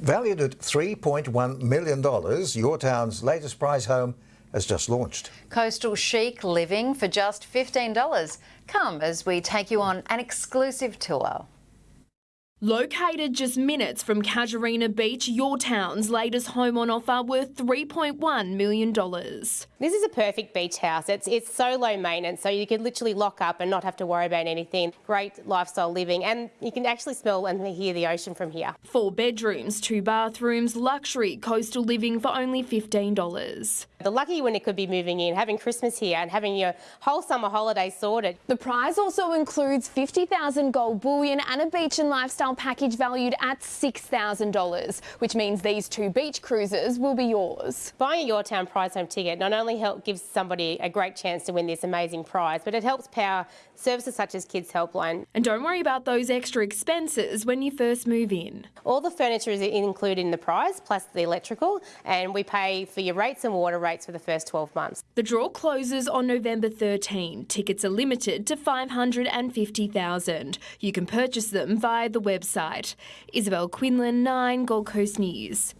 Valued at $3.1 million, your town's latest prize home has just launched. Coastal chic living for just $15. Come as we take you on an exclusive tour. Located just minutes from Casuarina Beach, your town's latest home on offer worth $3.1 million. This is a perfect beach house. It's, it's so low maintenance, so you can literally lock up and not have to worry about anything. Great lifestyle living, and you can actually smell and hear the ocean from here. Four bedrooms, two bathrooms, luxury coastal living for only $15. The lucky winner could be moving in, having Christmas here and having your whole summer holiday sorted. The prize also includes 50,000 gold bullion and a beach and lifestyle package valued at $6,000, which means these two beach cruises will be yours. Buying a Your Town prize home ticket not only help gives somebody a great chance to win this amazing prize, but it helps power services such as Kids Helpline. And don't worry about those extra expenses when you first move in. All the furniture is included in the prize, plus the electrical, and we pay for your rates and water rates for the first 12 months. The draw closes on November 13. Tickets are limited to 550,000. You can purchase them via the website. Isabel Quinlan, 9 Gold Coast News.